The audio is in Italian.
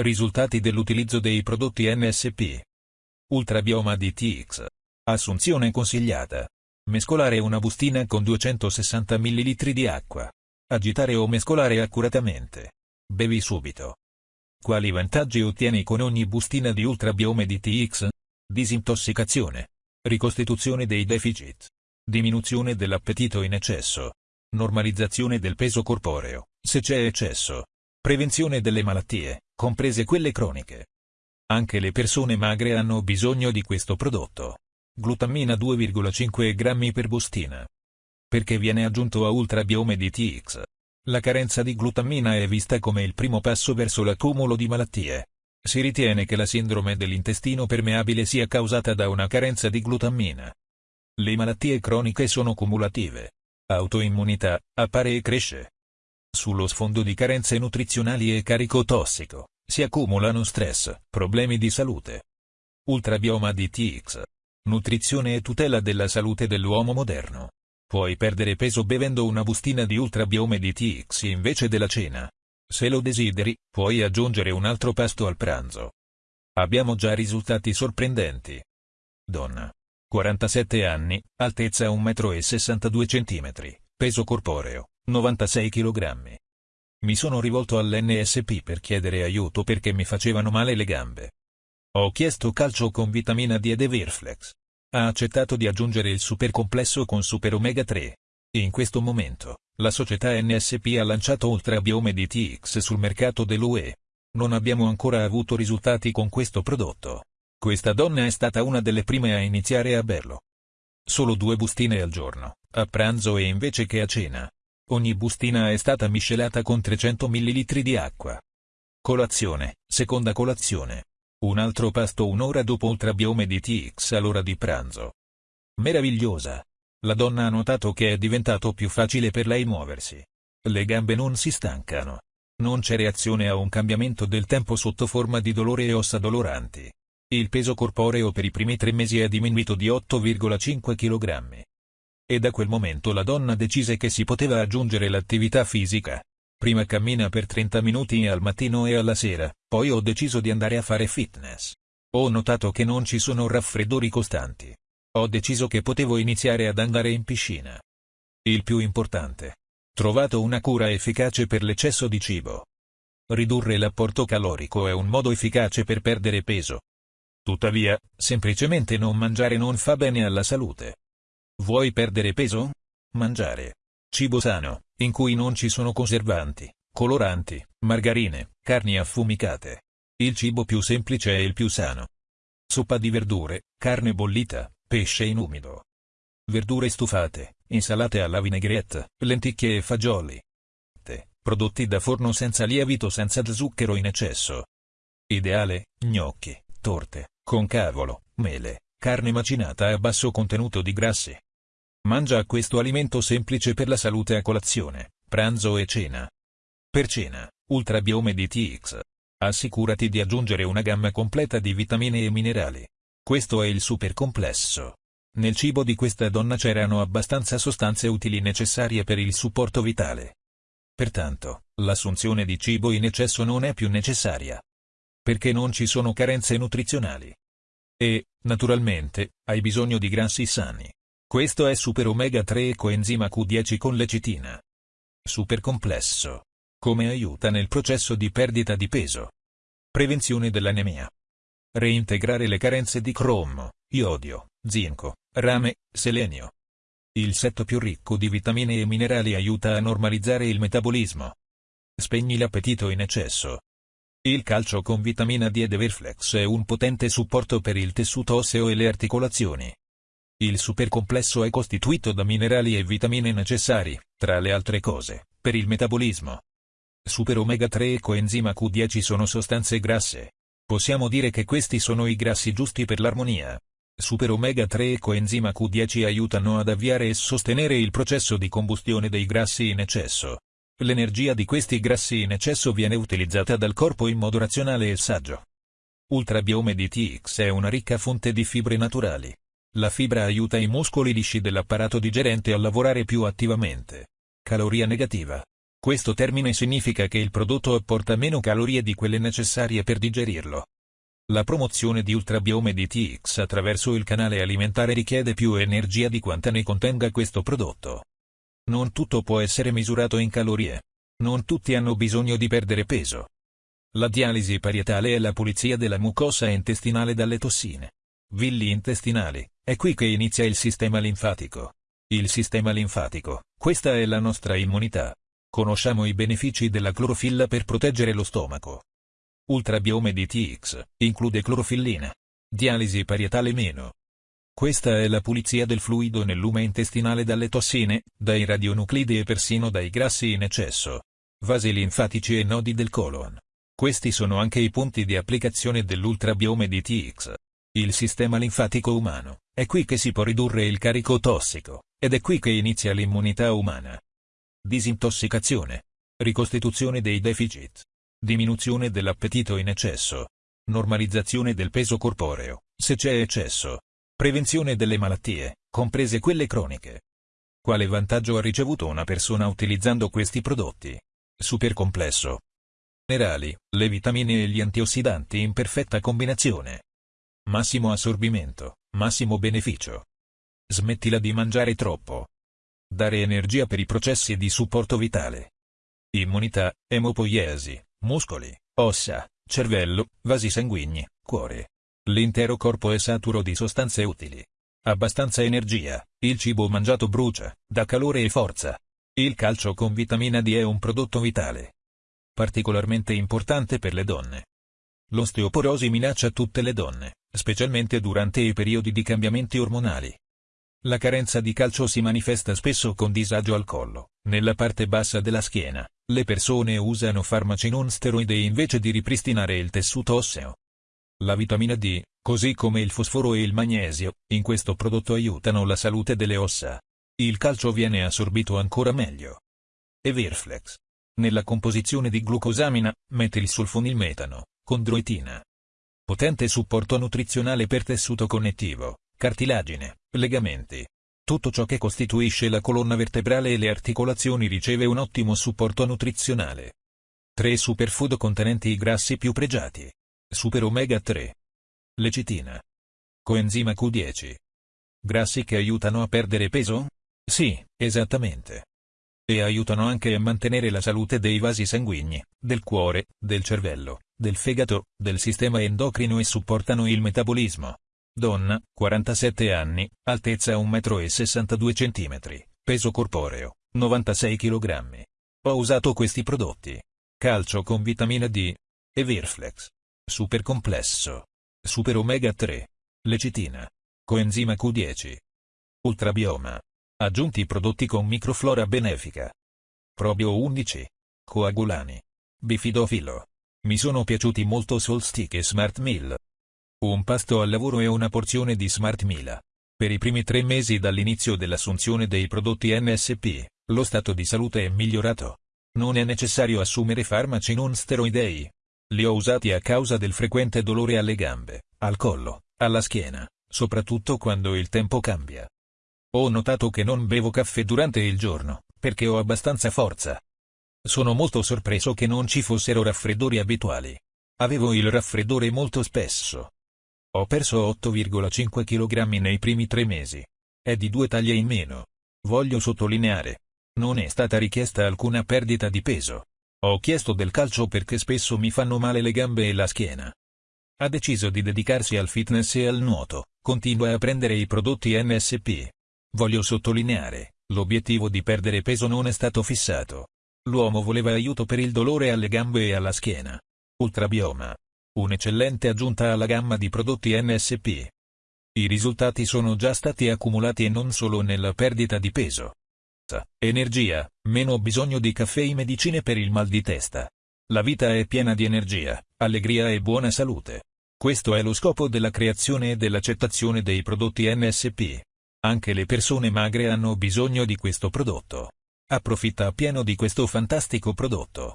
Risultati dell'utilizzo dei prodotti NSP. Ultrabioma DTX. Assunzione consigliata. Mescolare una bustina con 260 ml di acqua. Agitare o mescolare accuratamente. Bevi subito. Quali vantaggi ottieni con ogni bustina di Ultrabiome DTX? Disintossicazione. Ricostituzione dei deficit. Diminuzione dell'appetito in eccesso. Normalizzazione del peso corporeo, se c'è eccesso. Prevenzione delle malattie, comprese quelle croniche. Anche le persone magre hanno bisogno di questo prodotto. Glutammina 2,5 grammi per bustina. Perché viene aggiunto a Ultrabiome DTX? La carenza di glutammina è vista come il primo passo verso l'accumulo di malattie. Si ritiene che la sindrome dell'intestino permeabile sia causata da una carenza di glutammina. Le malattie croniche sono cumulative. Autoimmunità, appare e cresce. Sullo sfondo di carenze nutrizionali e carico tossico, si accumulano stress, problemi di salute. Ultrabioma DTX. Nutrizione e tutela della salute dell'uomo moderno. Puoi perdere peso bevendo una bustina di Ultrabiome DTX invece della cena. Se lo desideri, puoi aggiungere un altro pasto al pranzo. Abbiamo già risultati sorprendenti. Donna. 47 anni, altezza 1,62 m, peso corporeo, 96 kg. Mi sono rivolto all'NSP per chiedere aiuto perché mi facevano male le gambe. Ho chiesto calcio con vitamina D ed Everflex. Ha accettato di aggiungere il supercomplesso con Super Omega 3. In questo momento, la società NSP ha lanciato Ultra Biome DTX sul mercato dell'UE. Non abbiamo ancora avuto risultati con questo prodotto. Questa donna è stata una delle prime a iniziare a berlo. Solo due bustine al giorno, a pranzo e invece che a cena. Ogni bustina è stata miscelata con 300 ml di acqua. Colazione, seconda colazione. Un altro pasto un'ora dopo ultrabiome di TX all'ora di pranzo. Meravigliosa. La donna ha notato che è diventato più facile per lei muoversi. Le gambe non si stancano. Non c'è reazione a un cambiamento del tempo sotto forma di dolore e ossa doloranti. Il peso corporeo per i primi tre mesi è diminuito di 8,5 kg. E da quel momento la donna decise che si poteva aggiungere l'attività fisica. Prima cammina per 30 minuti al mattino e alla sera, poi ho deciso di andare a fare fitness. Ho notato che non ci sono raffreddori costanti. Ho deciso che potevo iniziare ad andare in piscina. Il più importante. Trovato una cura efficace per l'eccesso di cibo. Ridurre l'apporto calorico è un modo efficace per perdere peso, Tuttavia, semplicemente non mangiare non fa bene alla salute. Vuoi perdere peso? Mangiare. Cibo sano, in cui non ci sono conservanti, coloranti, margarine, carni affumicate. Il cibo più semplice è il più sano. Soppa di verdure, carne bollita, pesce in umido. Verdure stufate, insalate alla vinaigrette, lenticchie e fagioli. Te, prodotti da forno senza lievito senza zucchero in eccesso. Ideale, gnocchi, torte, con cavolo, mele, carne macinata a basso contenuto di grassi. Mangia questo alimento semplice per la salute a colazione, pranzo e cena. Per cena, Ultrabiome DTX. Assicurati di aggiungere una gamma completa di vitamine e minerali. Questo è il super complesso. Nel cibo di questa donna c'erano abbastanza sostanze utili necessarie per il supporto vitale. Pertanto, l'assunzione di cibo in eccesso non è più necessaria perché non ci sono carenze nutrizionali. E, naturalmente, hai bisogno di grassi sani. Questo è Super Omega 3 e coenzima Q10 con lecitina. Super complesso. Come aiuta nel processo di perdita di peso. Prevenzione dell'anemia. Reintegrare le carenze di cromo, iodio, zinco, rame, selenio. Il setto più ricco di vitamine e minerali aiuta a normalizzare il metabolismo. Spegni l'appetito in eccesso. Il calcio con vitamina D ed Everflex è un potente supporto per il tessuto osseo e le articolazioni. Il supercomplesso è costituito da minerali e vitamine necessari, tra le altre cose, per il metabolismo. Super omega 3 e coenzima Q10 sono sostanze grasse. Possiamo dire che questi sono i grassi giusti per l'armonia. Super omega 3 e coenzima Q10 aiutano ad avviare e sostenere il processo di combustione dei grassi in eccesso. L'energia di questi grassi in eccesso viene utilizzata dal corpo in modo razionale e saggio. Ultrabiome DTX è una ricca fonte di fibre naturali. La fibra aiuta i muscoli lisci dell'apparato digerente a lavorare più attivamente. Caloria negativa. Questo termine significa che il prodotto apporta meno calorie di quelle necessarie per digerirlo. La promozione di Ultrabiome DTX attraverso il canale alimentare richiede più energia di quanta ne contenga questo prodotto. Non tutto può essere misurato in calorie. Non tutti hanno bisogno di perdere peso. La dialisi parietale è la pulizia della mucosa intestinale dalle tossine. Villi intestinali, è qui che inizia il sistema linfatico. Il sistema linfatico, questa è la nostra immunità. Conosciamo i benefici della clorofilla per proteggere lo stomaco. Ultrabiome DTX include clorofillina. Dialisi parietale meno. Questa è la pulizia del fluido nel lume intestinale dalle tossine, dai radionuclidi e persino dai grassi in eccesso. Vasi linfatici e nodi del colon. Questi sono anche i punti di applicazione dell'ultrabiome DTX. Il sistema linfatico umano, è qui che si può ridurre il carico tossico, ed è qui che inizia l'immunità umana disintossicazione, ricostituzione dei deficit, diminuzione dell'appetito in eccesso, normalizzazione del peso corporeo, se c'è eccesso, prevenzione delle malattie, comprese quelle croniche. Quale vantaggio ha ricevuto una persona utilizzando questi prodotti? Super complesso. Minerali, le vitamine e gli antiossidanti in perfetta combinazione. Massimo assorbimento, massimo beneficio. Smettila di mangiare troppo. Dare energia per i processi di supporto vitale. Immunità, emopoiesi, muscoli, ossa, cervello, vasi sanguigni, cuore. L'intero corpo è saturo di sostanze utili. Abbastanza energia, il cibo mangiato brucia, dà calore e forza. Il calcio con vitamina D è un prodotto vitale. Particolarmente importante per le donne. L'osteoporosi minaccia tutte le donne, specialmente durante i periodi di cambiamenti ormonali. La carenza di calcio si manifesta spesso con disagio al collo, nella parte bassa della schiena. Le persone usano farmaci non steroidei invece di ripristinare il tessuto osseo. La vitamina D, così come il fosforo e il magnesio, in questo prodotto aiutano la salute delle ossa. Il calcio viene assorbito ancora meglio. Everflex. Nella composizione di glucosamina, metilsulfonilmetano, condroitina. Potente supporto nutrizionale per tessuto connettivo, cartilagine, legamenti. Tutto ciò che costituisce la colonna vertebrale e le articolazioni riceve un ottimo supporto nutrizionale. 3 superfood contenenti i grassi più pregiati. Super omega 3. Lecitina. Coenzima Q10. Grassi che aiutano a perdere peso? Sì, esattamente. E aiutano anche a mantenere la salute dei vasi sanguigni, del cuore, del cervello, del fegato, del sistema endocrino e supportano il metabolismo. Donna, 47 anni, altezza 1,62 m, peso corporeo, 96 kg. Ho usato questi prodotti. Calcio con vitamina D. E Virflex. Super complesso. Super omega 3. Lecitina. Coenzima Q10. Ultrabioma. Aggiunti prodotti con microflora benefica. Probio 11. Coagulani. Bifidofilo. Mi sono piaciuti molto Solstick e Smart Meal. Un pasto al lavoro e una porzione di Smart Mila. Per i primi tre mesi dall'inizio dell'assunzione dei prodotti NSP, lo stato di salute è migliorato. Non è necessario assumere farmaci non steroidei. Li ho usati a causa del frequente dolore alle gambe, al collo, alla schiena, soprattutto quando il tempo cambia. Ho notato che non bevo caffè durante il giorno, perché ho abbastanza forza. Sono molto sorpreso che non ci fossero raffreddori abituali. Avevo il raffreddore molto spesso, ho perso 8,5 kg nei primi tre mesi. È di due taglie in meno. Voglio sottolineare. Non è stata richiesta alcuna perdita di peso. Ho chiesto del calcio perché spesso mi fanno male le gambe e la schiena. Ha deciso di dedicarsi al fitness e al nuoto, continua a prendere i prodotti NSP. Voglio sottolineare, l'obiettivo di perdere peso non è stato fissato. L'uomo voleva aiuto per il dolore alle gambe e alla schiena. Ultrabioma, un'eccellente aggiunta alla gamma di prodotti NSP. I risultati sono già stati accumulati e non solo nella perdita di peso. Energia, meno bisogno di caffè e medicine per il mal di testa. La vita è piena di energia, allegria e buona salute. Questo è lo scopo della creazione e dell'accettazione dei prodotti NSP. Anche le persone magre hanno bisogno di questo prodotto. Approfitta appieno di questo fantastico prodotto.